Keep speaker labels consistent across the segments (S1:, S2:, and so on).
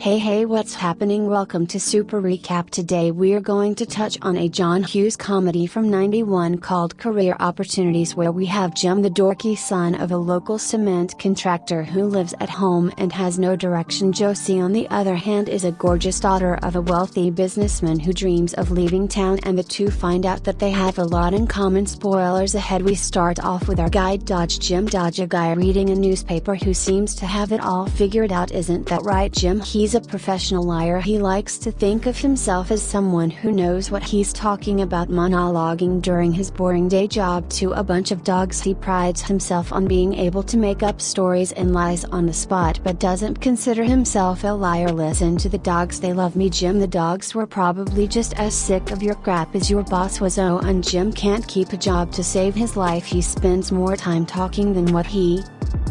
S1: Hey hey what's happening? Welcome to Super Recap. Today we're going to touch on a John Hughes comedy from 91 called Career Opportunities where we have Jim the dorky son of a local cement contractor who lives at home and has no direction. Josie on the other hand is a gorgeous daughter of a wealthy businessman who dreams of leaving town and the two find out that they have a lot in common. Spoilers ahead. We start off with our guide Dodge Jim. Dodge a guy reading a newspaper who seems to have it all figured out. Isn't that right Jim? He's He's a professional liar. He likes to think of himself as someone who knows what he's talking about. Monologuing during his boring day job to a bunch of dogs. He prides himself on being able to make up stories and lies on the spot but doesn't consider himself a liar. Listen to the dogs. They love me Jim. The dogs were probably just as sick of your crap as your boss was. Oh and Jim can't keep a job to save his life. He spends more time talking than what he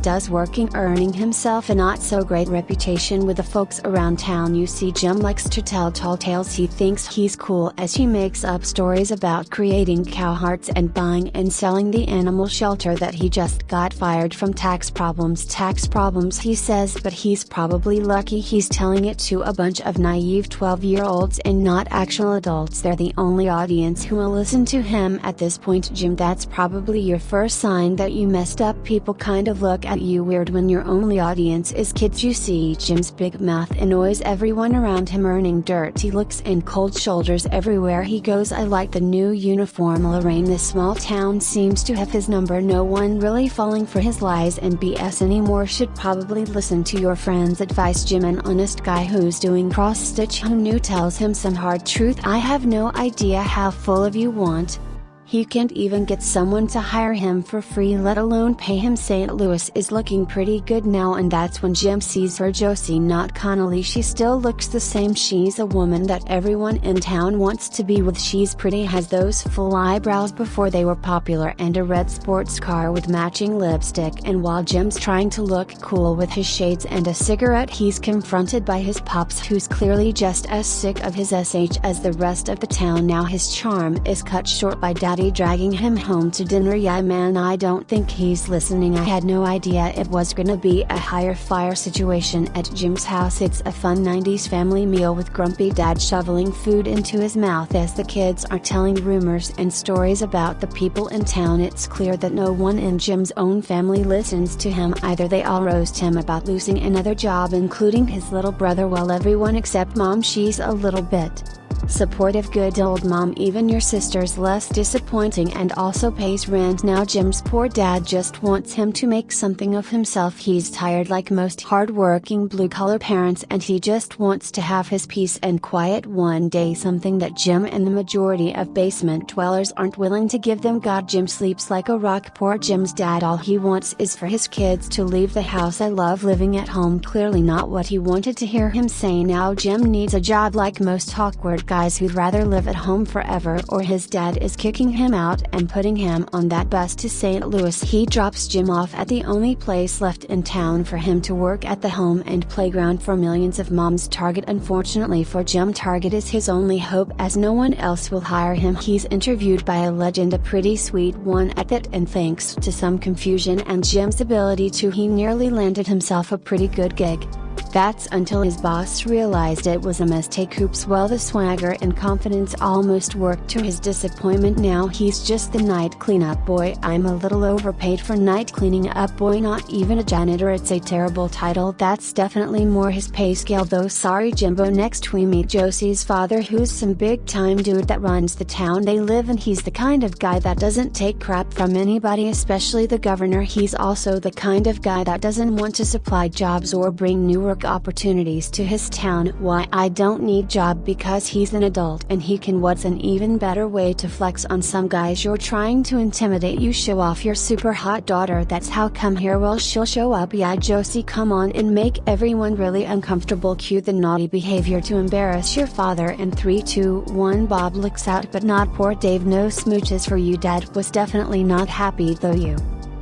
S1: does working earning himself a not so great reputation with the folks around town. You see Jim likes to tell tall tales. He thinks he's cool as he makes up stories about creating cow hearts and buying and selling the animal shelter that he just got fired from. Tax problems tax problems he says but he's probably lucky. He's telling it to a bunch of naive 12 year olds and not actual adults. They're the only audience who will listen to him at this point. Jim that's probably your first sign that you messed up. People kind of look at you weird when your only audience is kids. You see Jim's big mouth annoys everyone around him earning dirty looks and cold shoulders everywhere he goes. I like the new uniform Lorraine. This small town seems to have his number. No one really falling for his lies and BS anymore. Should probably listen to your friend's advice. Jim an honest guy who's doing cross stitch who knew tells him some hard truth. I have no idea how full of you want, he can't even get someone to hire him for free let alone pay him. St. Louis is looking pretty good now and that's when Jim sees her. Josie not Connolly she still looks the same. She's a woman that everyone in town wants to be with. She's pretty has those full eyebrows before they were popular and a red sports car with matching lipstick. And while Jim's trying to look cool with his shades and a cigarette he's confronted by his pops who's clearly just as sick of his SH as the rest of the town. Now his charm is cut short by dad daddy dragging him home to dinner. Yeah man I don't think he's listening. I had no idea it was gonna be a higher fire situation at Jim's house. It's a fun 90s family meal with grumpy dad shoveling food into his mouth. As the kids are telling rumors and stories about the people in town it's clear that no one in Jim's own family listens to him. Either they all roast him about losing another job including his little brother while everyone except mom she's a little bit Supportive good old mom even your sister's less disappointing and also pays rent. Now Jim's poor dad just wants him to make something of himself. He's tired like most hardworking blue collar parents and he just wants to have his peace and quiet one day. Something that Jim and the majority of basement dwellers aren't willing to give them. God Jim sleeps like a rock. Poor Jim's dad all he wants is for his kids to leave the house. I love living at home. Clearly not what he wanted to hear him say. Now Jim needs a job like most awkward guys who'd rather live at home forever or his dad is kicking him out and putting him on that bus to St. Louis. He drops Jim off at the only place left in town for him to work at the home and playground for millions of moms Target. Unfortunately for Jim, Target is his only hope as no one else will hire him. He's interviewed by a legend, a pretty sweet one at that, and thanks to some confusion and Jim's ability to, he nearly landed himself a pretty good gig. That's until his boss realized it was a mistake. Oops well the swagger and confidence almost worked to his disappointment. Now he's just the night cleanup boy. I'm a little overpaid for night cleaning up boy. Not even a janitor it's a terrible title. That's definitely more his pay scale though. Sorry Jimbo. Next we meet Josie's father who's some big time dude that runs the town. They live in he's the kind of guy that doesn't take crap from anybody especially the governor. He's also the kind of guy that doesn't want to supply jobs or bring new work opportunities to his town. Why I don't need job because he's an adult and he can what's an even better way to flex on some guys you're trying to intimidate? You show off your super hot daughter that's how come here? Well she'll show up. Yeah Josie come on and make everyone really uncomfortable. Cue the naughty behavior to embarrass your father. And 3 2 1 Bob looks out but not poor Dave. No smooches for you dad. Was definitely not happy though you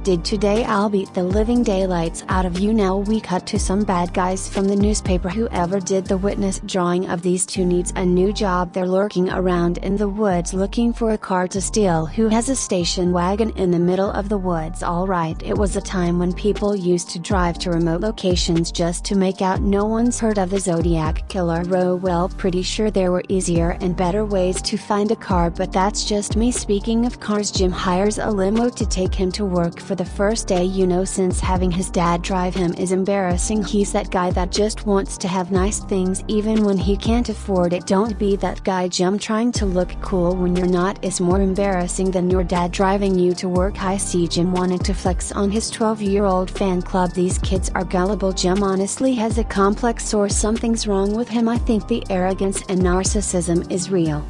S1: did today I'll beat the living daylights out of you now. We cut to some bad guys from the newspaper. Whoever did the witness drawing of these two needs a new job. They're lurking around in the woods looking for a car to steal. Who has a station wagon in the middle of the woods? Alright it was a time when people used to drive to remote locations just to make out. No one's heard of the Zodiac Killer. Row well pretty sure there were easier and better ways to find a car but that's just me speaking of cars. Jim hires a limo to take him to work for the first day you know since having his dad drive him is embarrassing. He's that guy that just wants to have nice things even when he can't afford it. Don't be that guy Jim. Trying to look cool when you're not is more embarrassing than your dad driving you to work. I see Jim wanted to flex on his 12 year old fan club. These kids are gullible. Jim honestly has a complex or something's wrong with him. I think the arrogance and narcissism is real.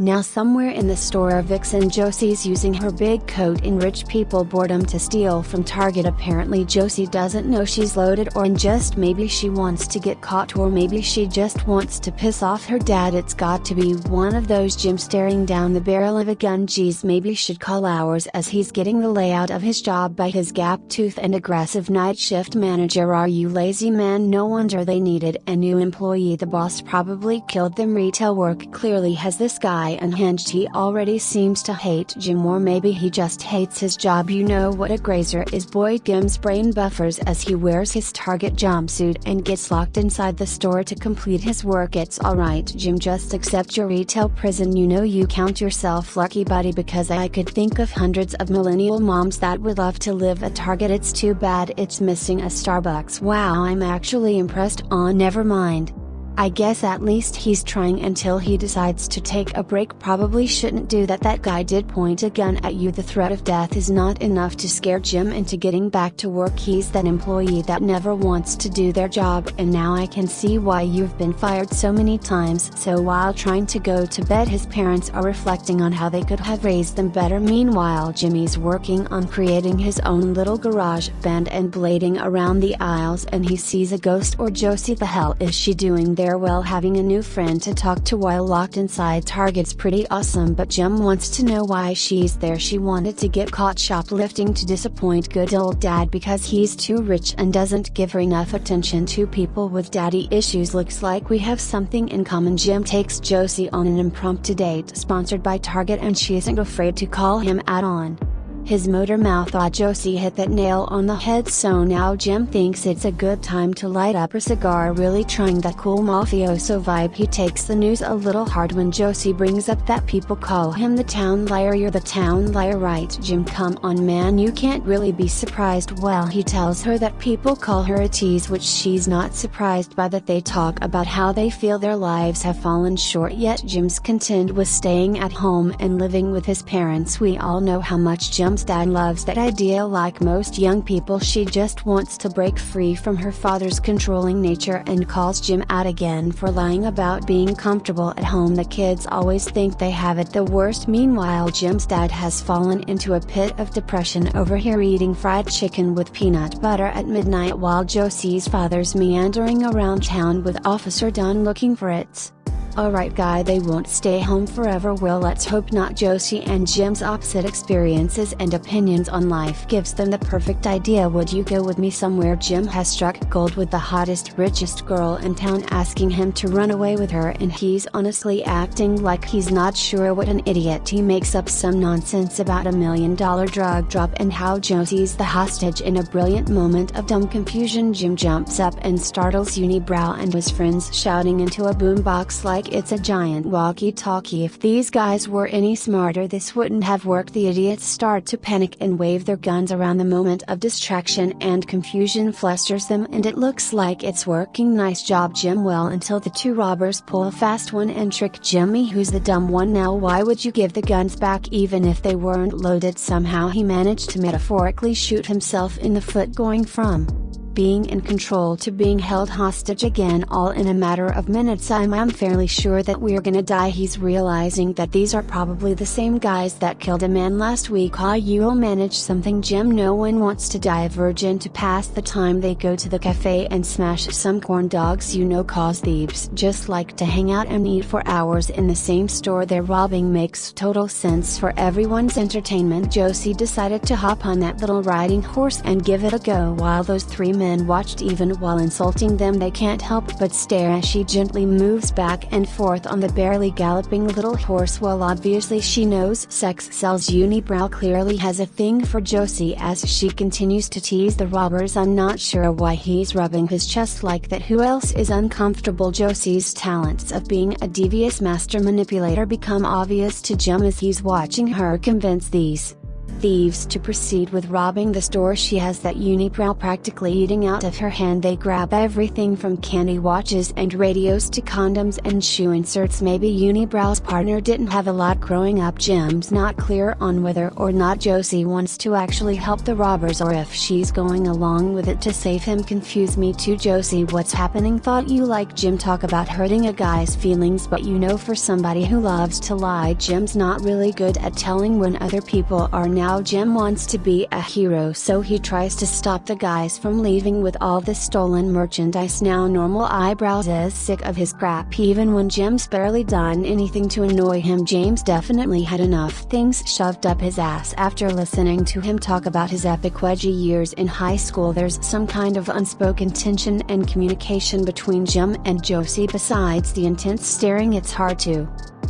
S1: Now somewhere in the store Vixen Josie's using her big coat in rich people boredom to steal from Target. Apparently Josie doesn't know she's loaded or just maybe she wants to get caught or maybe she just wants to piss off her dad. It's got to be one of those Jim staring down the barrel of a gun. Geez maybe should call hours as he's getting the layout of his job by his gap tooth and aggressive night shift manager. Are you lazy man? No wonder they needed a new employee. The boss probably killed them. Retail work clearly has this guy unhinged he already seems to hate Jim or maybe he just hates his job. You know what a grazer is Boyd Jim's brain buffers as he wears his Target jumpsuit and gets locked inside the store to complete his work. It's alright Jim just accept your retail prison. You know you count yourself lucky buddy because I could think of hundreds of millennial moms that would love to live at Target. It's too bad it's missing a Starbucks. Wow I'm actually impressed. On oh, never mind. I guess at least he's trying until he decides to take a break. Probably shouldn't do that. That guy did point a gun at you. The threat of death is not enough to scare Jim into getting back to work. He's that employee that never wants to do their job and now I can see why you've been fired so many times. So while trying to go to bed his parents are reflecting on how they could have raised them better. Meanwhile Jimmy's working on creating his own little garage band and blading around the aisles and he sees a ghost or Josie. The hell is she doing there well having a new friend to talk to while locked inside Target's pretty awesome but Jim wants to know why she's there. She wanted to get caught shoplifting to disappoint good old dad because he's too rich and doesn't give her enough attention to people with daddy issues. Looks like we have something in common. Jim takes Josie on an impromptu date sponsored by Target and she isn't afraid to call him out on his motor mouth Josie hit that nail on the head so now Jim thinks it's a good time to light up a cigar. Really trying that cool mafioso vibe. He takes the news a little hard when Josie brings up that people call him the town liar. You're the town liar right Jim? Come on man you can't really be surprised. Well he tells her that people call her a tease which she's not surprised by that they talk about how they feel their lives have fallen short. Yet Jim's content with staying at home and living with his parents. We all know how much Jim dad loves that idea. Like most young people she just wants to break free from her father's controlling nature and calls Jim out again for lying about being comfortable at home. The kids always think they have it the worst. Meanwhile Jim's dad has fallen into a pit of depression over here eating fried chicken with peanut butter at midnight while Josie's father's meandering around town with Officer Dunn looking for it. Alright guy they won't stay home forever. Well let's hope not. Josie and Jim's opposite experiences and opinions on life gives them the perfect idea. Would you go with me somewhere? Jim has struck gold with the hottest richest girl in town asking him to run away with her and he's honestly acting like he's not sure what an idiot. He makes up some nonsense about a million dollar drug drop and how Josie's the hostage in a brilliant moment of dumb confusion. Jim jumps up and startles Unibrow and his friends shouting into a boombox like like it's a giant walkie-talkie. If these guys were any smarter this wouldn't have worked. The idiots start to panic and wave their guns around. The moment of distraction and confusion flusters them and it looks like it's working. Nice job Jim. Well until the two robbers pull a fast one and trick Jimmy who's the dumb one now why would you give the guns back? Even if they weren't loaded somehow he managed to metaphorically shoot himself in the foot going from being in control to being held hostage again all in a matter of minutes. I'm, I'm fairly sure that we're gonna die. He's realizing that these are probably the same guys that killed a man last week. Ah you'll manage something Jim. No one wants to die. A virgin to pass the time they go to the cafe and smash some corn dogs. You know cause thieves just like to hang out and eat for hours in the same store they're robbing. Makes total sense for everyone's entertainment. Josie decided to hop on that little riding horse and give it a go. While those three men watched even while insulting them. They can't help but stare as she gently moves back and forth on the barely galloping little horse while obviously she knows sex sells. Unibrow clearly has a thing for Josie as she continues to tease the robbers. I'm not sure why he's rubbing his chest like that. Who else is uncomfortable? Josie's talents of being a devious master manipulator become obvious to Jim as he's watching her convince these thieves to proceed with robbing the store. She has that unibrow practically eating out of her hand. They grab everything from candy watches and radios to condoms and shoe inserts. Maybe unibrow's partner didn't have a lot growing up. Jim's not clear on whether or not Josie wants to actually help the robbers or if she's going along with it to save him. Confuse me too Josie. What's happening? Thought you like Jim. Talk about hurting a guy's feelings but you know for somebody who loves to lie Jim's not really good at telling when other people are now now Jim wants to be a hero so he tries to stop the guys from leaving with all the stolen merchandise. Now normal eyebrows is sick of his crap even when Jim's barely done anything to annoy him. James definitely had enough things shoved up his ass. After listening to him talk about his epic wedgie years in high school there's some kind of unspoken tension and communication between Jim and Josie. Besides the intense staring it's hard to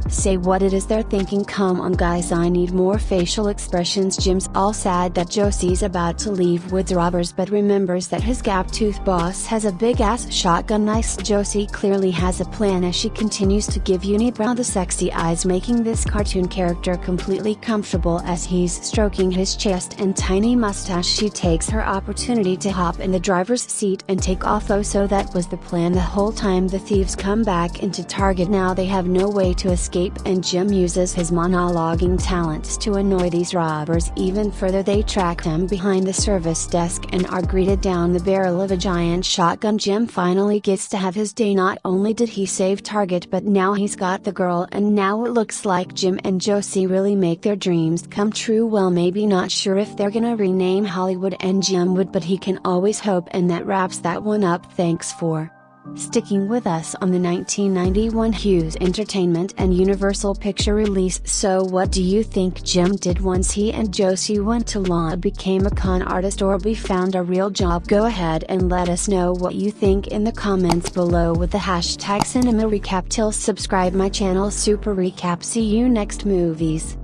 S1: Say what it is they're thinking. Come on guys I need more facial expressions. Jim's all sad that Josie's about to leave with robbers but remembers that his gap tooth boss has a big ass shotgun. Nice. Josie clearly has a plan as she continues to give Unibrow the sexy eyes making this cartoon character completely comfortable as he's stroking his chest and tiny mustache. She takes her opportunity to hop in the driver's seat and take off oh so that was the plan the whole time. The thieves come back into target. Now they have no way to escape escape and Jim uses his monologuing talents to annoy these robbers even further. They track him behind the service desk and are greeted down the barrel of a giant shotgun. Jim finally gets to have his day. Not only did he save Target but now he's got the girl and now it looks like Jim and Josie really make their dreams come true. Well maybe not sure if they're gonna rename Hollywood and Jim would but he can always hope and that wraps that one up. Thanks for Sticking with us on the 1991 Hughes Entertainment and Universal Picture release So what do you think Jim did once he and Josie went to law became a con artist or be found a real job? Go ahead and let us know what you think in the comments below with the hashtag cinema recap. Till subscribe my channel super recap. See you next movies